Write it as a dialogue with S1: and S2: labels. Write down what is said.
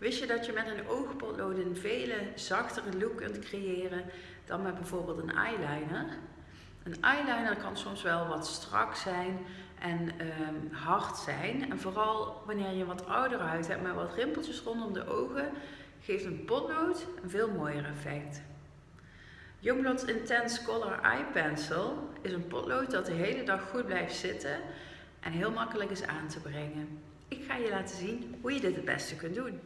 S1: Wist je dat je met een oogpotlood een vele zachtere look kunt creëren dan met bijvoorbeeld een eyeliner? Een eyeliner kan soms wel wat strak zijn en um, hard zijn. En vooral wanneer je wat oudere huid hebt met wat rimpeltjes rondom de ogen, geeft een potlood een veel mooier effect. Youngblood's Intense Color Eye Pencil is een potlood dat de hele dag goed blijft zitten en heel makkelijk is aan te brengen. Ik ga je laten zien hoe je dit het beste kunt doen.